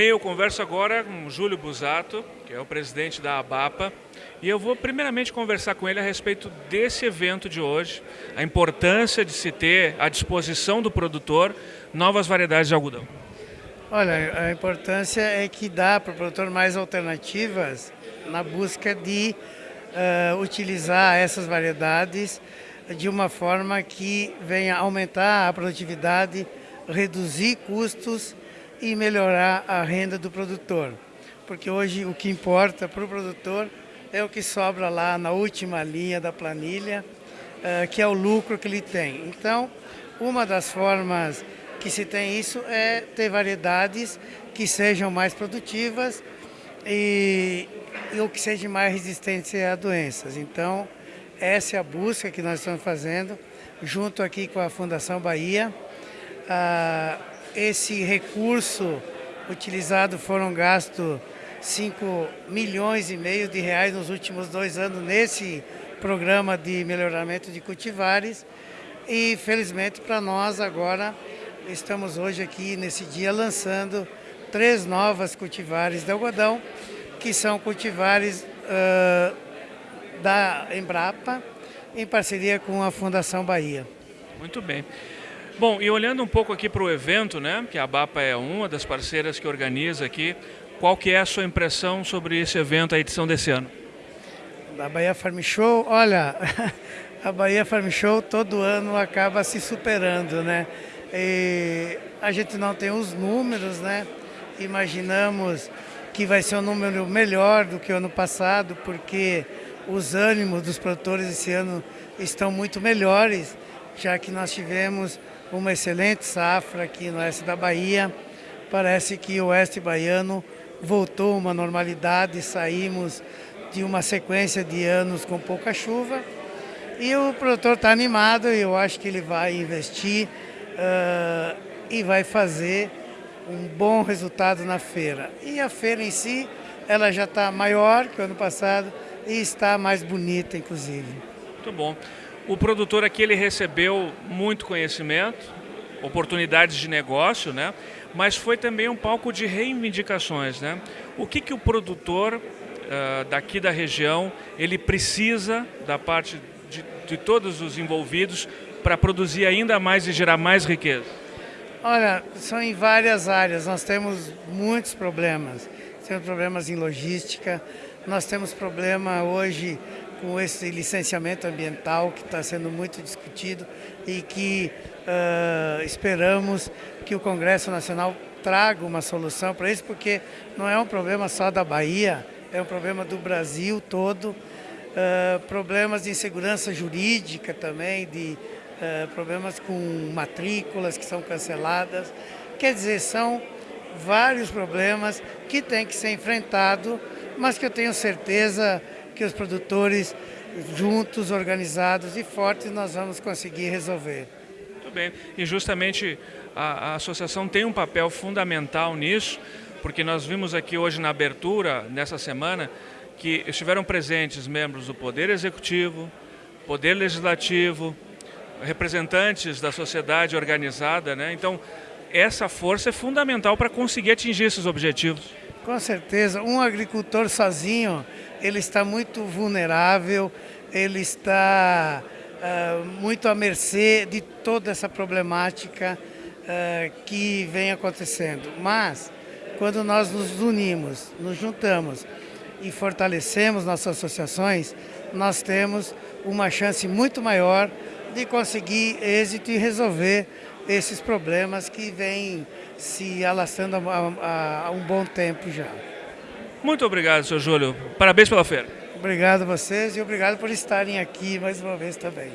Bem, eu converso agora com Júlio Busato, que é o presidente da ABAPA, e eu vou primeiramente conversar com ele a respeito desse evento de hoje, a importância de se ter à disposição do produtor novas variedades de algodão. Olha, a importância é que dá para o produtor mais alternativas na busca de uh, utilizar essas variedades de uma forma que venha aumentar a produtividade, reduzir custos e melhorar a renda do produtor. Porque hoje o que importa para o produtor é o que sobra lá na última linha da planilha, uh, que é o lucro que ele tem. Então, uma das formas que se tem isso é ter variedades que sejam mais produtivas e, e o que sejam mais resistentes a doenças. Então, essa é a busca que nós estamos fazendo, junto aqui com a Fundação Bahia. Esse recurso utilizado foram gastos 5 milhões e meio de reais nos últimos dois anos nesse programa de melhoramento de cultivares e felizmente para nós agora estamos hoje aqui nesse dia lançando três novas cultivares de algodão que são cultivares uh, da Embrapa em parceria com a Fundação Bahia. Muito bem. Bom, e olhando um pouco aqui para o evento, né, que a BAPA é uma das parceiras que organiza aqui, qual que é a sua impressão sobre esse evento, a edição desse ano? Da Bahia Farm Show, olha, a Bahia Farm Show todo ano acaba se superando, né? E a gente não tem os números, né? Imaginamos que vai ser um número melhor do que o ano passado, porque os ânimos dos produtores esse ano estão muito melhores, já que nós tivemos uma excelente safra aqui no oeste da Bahia. Parece que o oeste baiano voltou uma normalidade, saímos de uma sequência de anos com pouca chuva. E o produtor está animado, eu acho que ele vai investir uh, e vai fazer um bom resultado na feira. E a feira em si, ela já está maior que o ano passado e está mais bonita, inclusive. Muito bom. O produtor aqui ele recebeu muito conhecimento, oportunidades de negócio, né? mas foi também um palco de reivindicações. Né? O que, que o produtor uh, daqui da região ele precisa da parte de, de todos os envolvidos para produzir ainda mais e gerar mais riqueza? Olha, são em várias áreas. Nós temos muitos problemas. Temos problemas em logística, nós temos problema hoje com esse licenciamento ambiental que está sendo muito discutido e que uh, esperamos que o Congresso Nacional traga uma solução para isso, porque não é um problema só da Bahia, é um problema do Brasil todo. Uh, problemas de insegurança jurídica também, de uh, problemas com matrículas que são canceladas. Quer dizer, são vários problemas que têm que ser enfrentados, mas que eu tenho certeza que os produtores, juntos, organizados e fortes, nós vamos conseguir resolver. Muito bem. E justamente a, a associação tem um papel fundamental nisso, porque nós vimos aqui hoje na abertura, nessa semana, que estiveram presentes membros do Poder Executivo, Poder Legislativo, representantes da sociedade organizada, né? Então, essa força é fundamental para conseguir atingir esses objetivos. Com certeza, um agricultor sozinho, ele está muito vulnerável, ele está uh, muito à mercê de toda essa problemática uh, que vem acontecendo. Mas, quando nós nos unimos, nos juntamos e fortalecemos nossas associações, nós temos uma chance muito maior de conseguir êxito e resolver esses problemas que vêm se alastrando há, há um bom tempo já. Muito obrigado, senhor Júlio. Parabéns pela feira. Obrigado a vocês e obrigado por estarem aqui mais uma vez também.